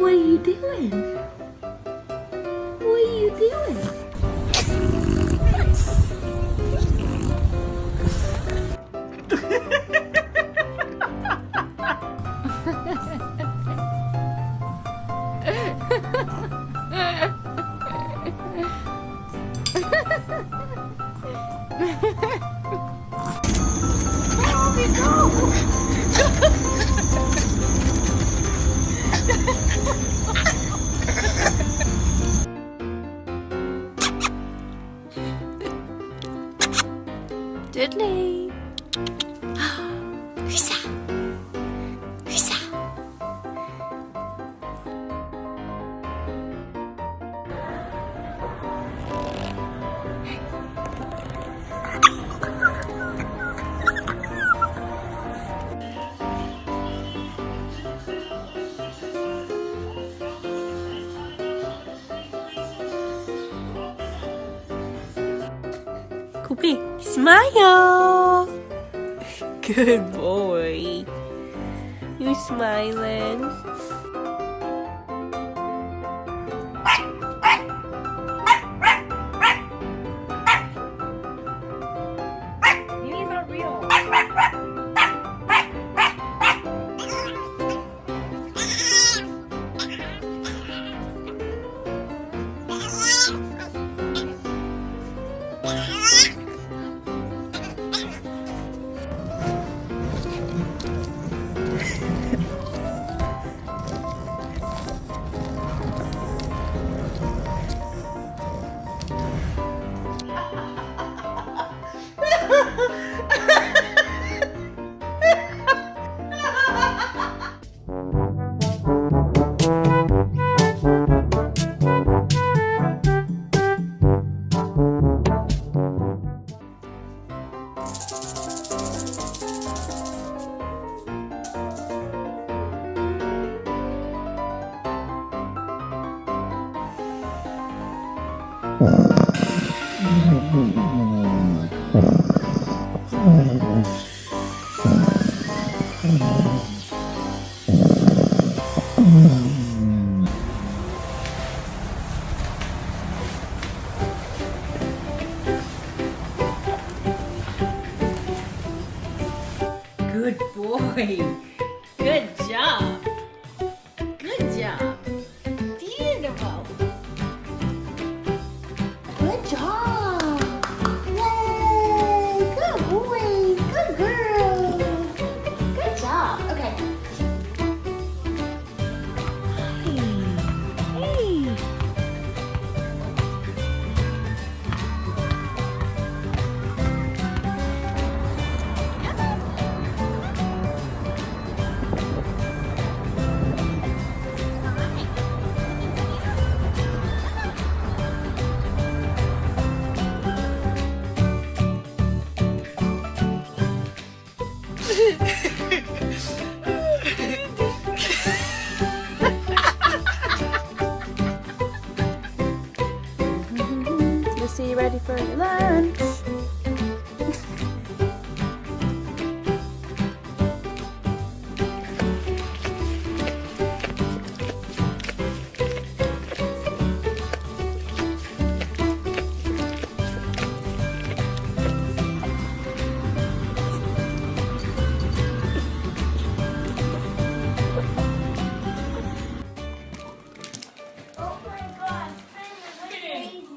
What are you doing? What are you doing? Dudley. Who's that? Who's that? Kobe, smile. Good boy. You're smiling? Mm-hmm. Good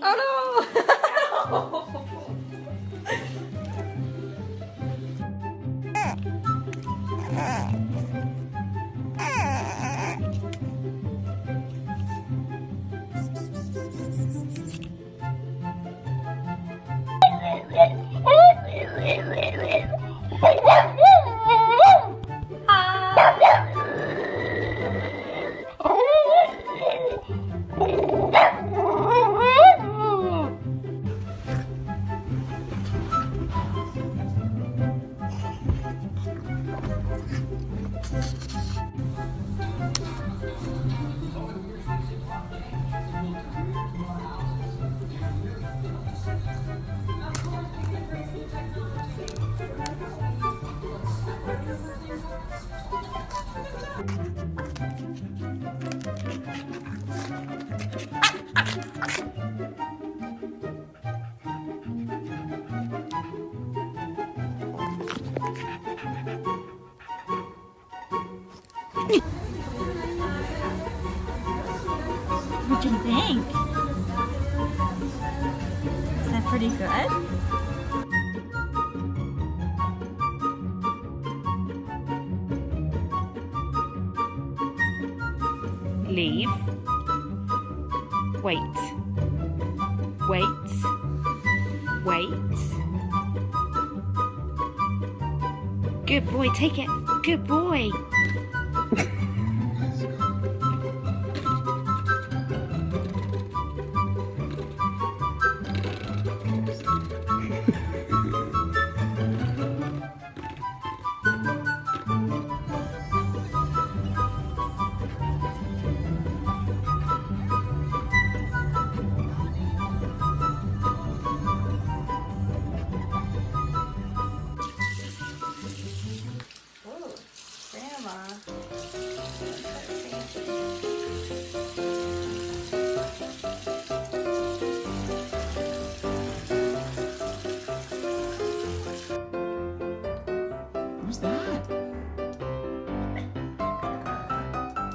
crazy. Oh What do you think? Is that pretty good? Wait. Wait. Wait. Good boy, take it. Good boy.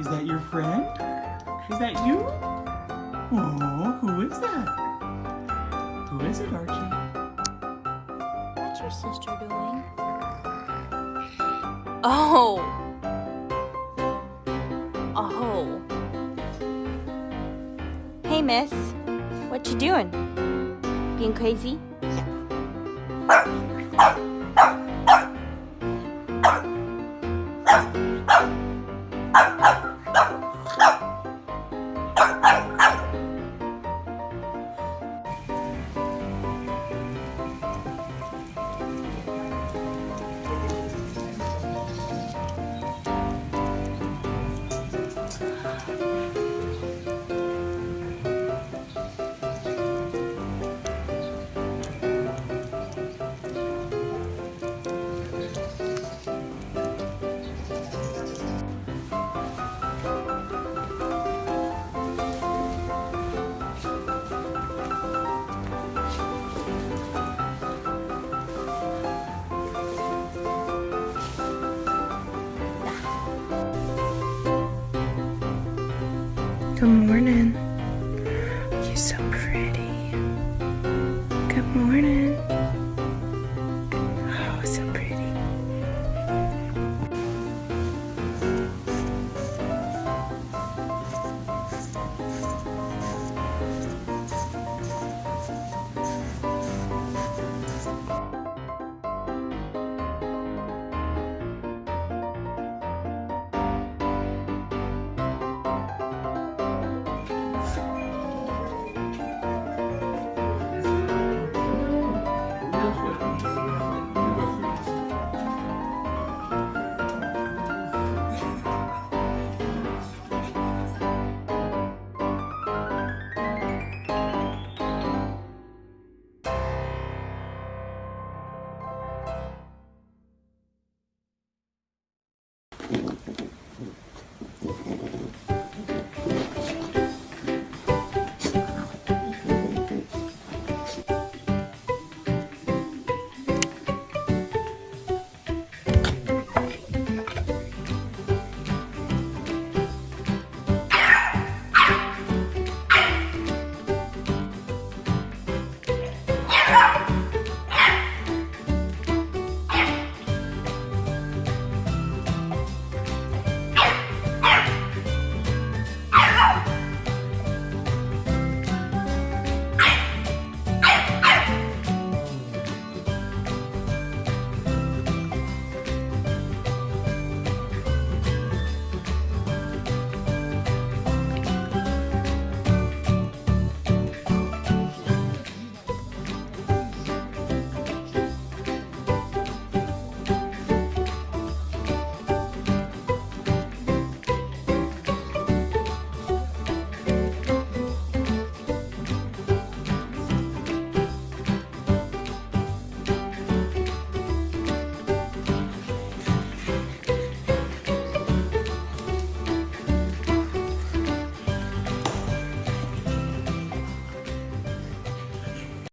Is that your friend? Is that you? Oh, who is that? Who is it, Archie? What's your sister doing? Oh. Oh. Hey, miss. What you doing? Being crazy? Good morning.